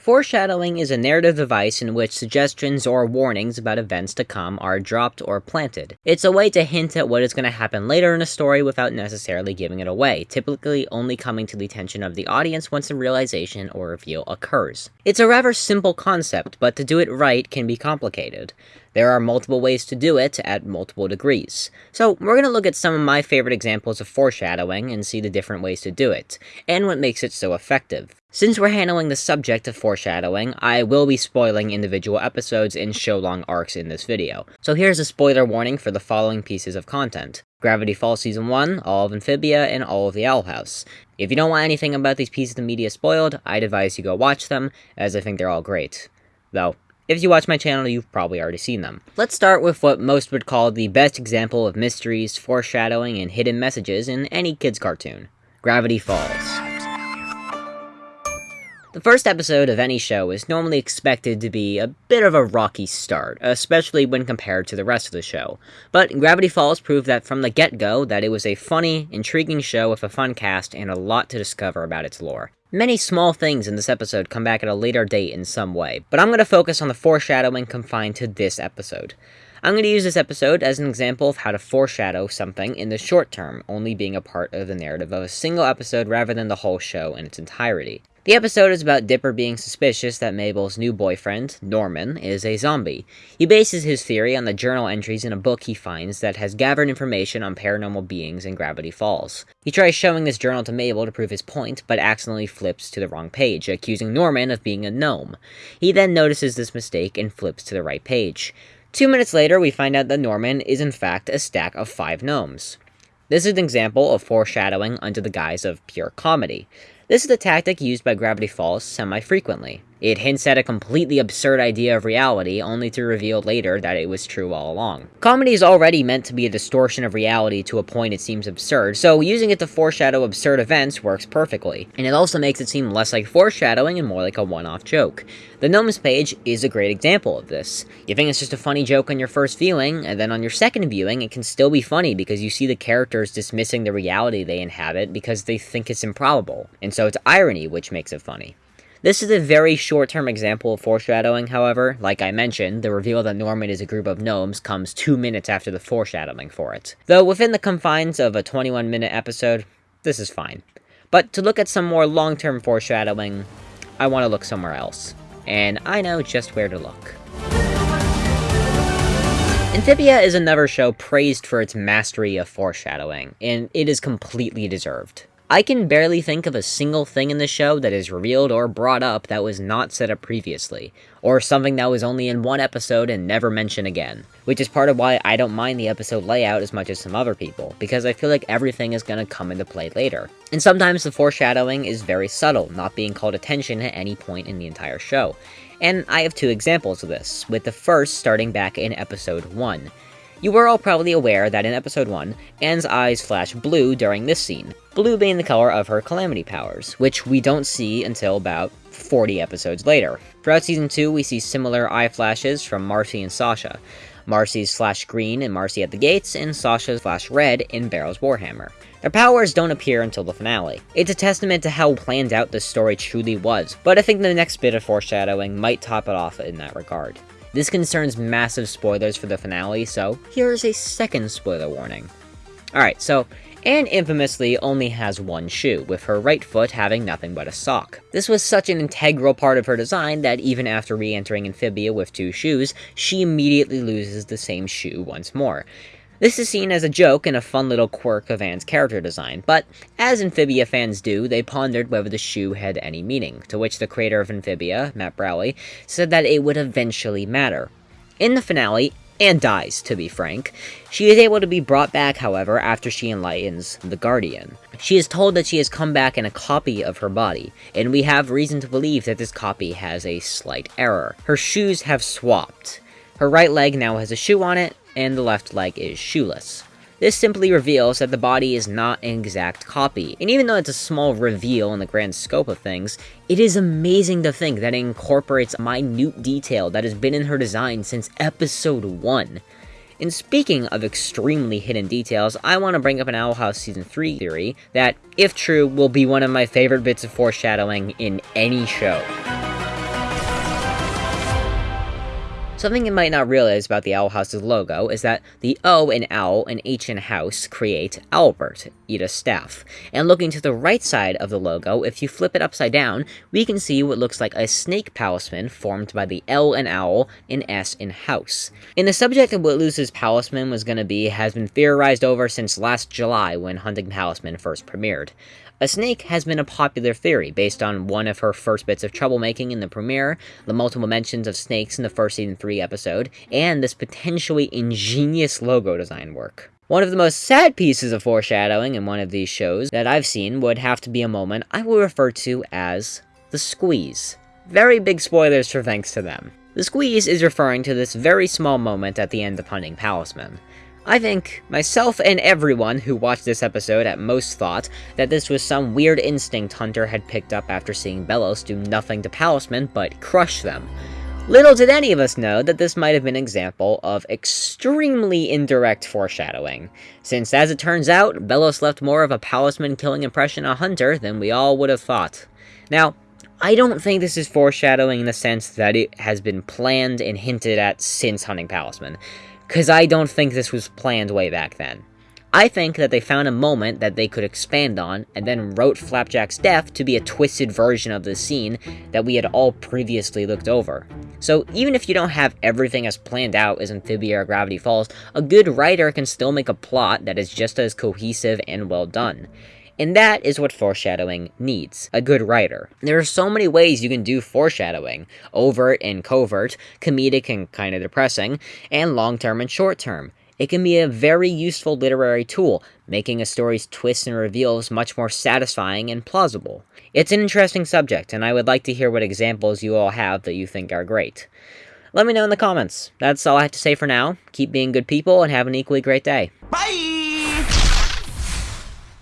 Foreshadowing is a narrative device in which suggestions or warnings about events to come are dropped or planted. It's a way to hint at what is going to happen later in a story without necessarily giving it away, typically only coming to the attention of the audience once a realization or reveal occurs. It's a rather simple concept, but to do it right can be complicated. There are multiple ways to do it at multiple degrees. So we're going to look at some of my favorite examples of foreshadowing and see the different ways to do it, and what makes it so effective. Since we're handling the subject of foreshadowing, I will be spoiling individual episodes and show-long arcs in this video. So here's a spoiler warning for the following pieces of content. Gravity Falls Season 1, all of Amphibia, and all of The Owl House. If you don't want anything about these pieces of media spoiled, I'd advise you go watch them, as I think they're all great. Though, if you watch my channel, you've probably already seen them. Let's start with what most would call the best example of mysteries, foreshadowing, and hidden messages in any kid's cartoon. Gravity Falls. The first episode of any show is normally expected to be a bit of a rocky start, especially when compared to the rest of the show. But Gravity Falls proved that from the get-go that it was a funny, intriguing show with a fun cast and a lot to discover about its lore. Many small things in this episode come back at a later date in some way, but I'm going to focus on the foreshadowing confined to this episode. I'm going to use this episode as an example of how to foreshadow something in the short term, only being a part of the narrative of a single episode rather than the whole show in its entirety. The episode is about Dipper being suspicious that Mabel's new boyfriend, Norman, is a zombie. He bases his theory on the journal entries in a book he finds that has gathered information on paranormal beings in Gravity Falls. He tries showing this journal to Mabel to prove his point, but accidentally flips to the wrong page, accusing Norman of being a gnome. He then notices this mistake and flips to the right page. Two minutes later, we find out that Norman is in fact a stack of five gnomes. This is an example of foreshadowing under the guise of pure comedy. This is a tactic used by Gravity Falls semi-frequently. It hints at a completely absurd idea of reality, only to reveal later that it was true all along. Comedy is already meant to be a distortion of reality to a point it seems absurd, so using it to foreshadow absurd events works perfectly. And it also makes it seem less like foreshadowing and more like a one-off joke. The Gnomes page is a great example of this. You think it's just a funny joke on your first viewing, and then on your second viewing it can still be funny because you see the characters dismissing the reality they inhabit because they think it's improbable. And so it's irony which makes it funny. This is a very short-term example of foreshadowing, however. Like I mentioned, the reveal that Norman is a group of gnomes comes two minutes after the foreshadowing for it. Though within the confines of a 21-minute episode, this is fine. But to look at some more long-term foreshadowing, I want to look somewhere else. And I know just where to look. Amphibia is another show praised for its mastery of foreshadowing, and it is completely deserved. I can barely think of a single thing in the show that is revealed or brought up that was not set up previously, or something that was only in one episode and never mentioned again, which is part of why I don't mind the episode layout as much as some other people, because I feel like everything is going to come into play later. And sometimes the foreshadowing is very subtle, not being called attention at any point in the entire show. And I have two examples of this, with the first starting back in episode 1. You were all probably aware that in episode 1, Anne's eyes flash blue during this scene, blue being the color of her calamity powers, which we don't see until about 40 episodes later. Throughout season 2, we see similar eye flashes from Marcy and Sasha. Marcy's flash green in Marcy at the Gates, and Sasha's flash red in Barrel's Warhammer. Their powers don't appear until the finale. It's a testament to how planned out this story truly was, but I think the next bit of foreshadowing might top it off in that regard. This concerns massive spoilers for the finale, so here's a second spoiler warning. Alright, so Anne infamously only has one shoe, with her right foot having nothing but a sock. This was such an integral part of her design that even after re-entering Amphibia with two shoes, she immediately loses the same shoe once more. This is seen as a joke and a fun little quirk of Anne's character design, but as Amphibia fans do, they pondered whether the shoe had any meaning, to which the creator of Amphibia, Matt Braley, said that it would eventually matter. In the finale, Anne dies, to be frank. She is able to be brought back, however, after she enlightens the Guardian. She is told that she has come back in a copy of her body, and we have reason to believe that this copy has a slight error. Her shoes have swapped. Her right leg now has a shoe on it, and the left leg is shoeless. This simply reveals that the body is not an exact copy, and even though it's a small reveal in the grand scope of things, it is amazing to think that it incorporates minute detail that has been in her design since episode 1. And speaking of extremely hidden details, I want to bring up an Owl House Season 3 theory that, if true, will be one of my favorite bits of foreshadowing in any show. Something you might not realize about the Owl House's logo is that the O in owl and H in house create Albert, Eda's staff. And looking to the right side of the logo, if you flip it upside down, we can see what looks like a snake palisman formed by the L in owl and S in house. And the subject of what Luz's palisman was going to be has been theorized over since last July when Hunting Palismen first premiered. A snake has been a popular theory based on one of her first bits of troublemaking in the premiere, the multiple mentions of snakes in the first season 3 episode, and this potentially ingenious logo design work. One of the most sad pieces of foreshadowing in one of these shows that I've seen would have to be a moment I will refer to as the squeeze. Very big spoilers for thanks to them. The squeeze is referring to this very small moment at the end of Hunting Palismen. I think myself and everyone who watched this episode at most thought that this was some weird instinct Hunter had picked up after seeing Belos do nothing to Palisman but crush them. Little did any of us know that this might have been an example of extremely indirect foreshadowing, since as it turns out, Belos left more of a Palisman killing impression on Hunter than we all would have thought. Now, I don't think this is foreshadowing in the sense that it has been planned and hinted at since Hunting Palismen because I don't think this was planned way back then. I think that they found a moment that they could expand on, and then wrote Flapjack's death to be a twisted version of the scene that we had all previously looked over. So even if you don't have everything as planned out as Amphibia or Gravity Falls, a good writer can still make a plot that is just as cohesive and well done. And that is what foreshadowing needs a good writer. There are so many ways you can do foreshadowing overt and covert, comedic and kind of depressing, and long term and short term. It can be a very useful literary tool, making a story's twists and reveals much more satisfying and plausible. It's an interesting subject, and I would like to hear what examples you all have that you think are great. Let me know in the comments. That's all I have to say for now. Keep being good people and have an equally great day. Bye!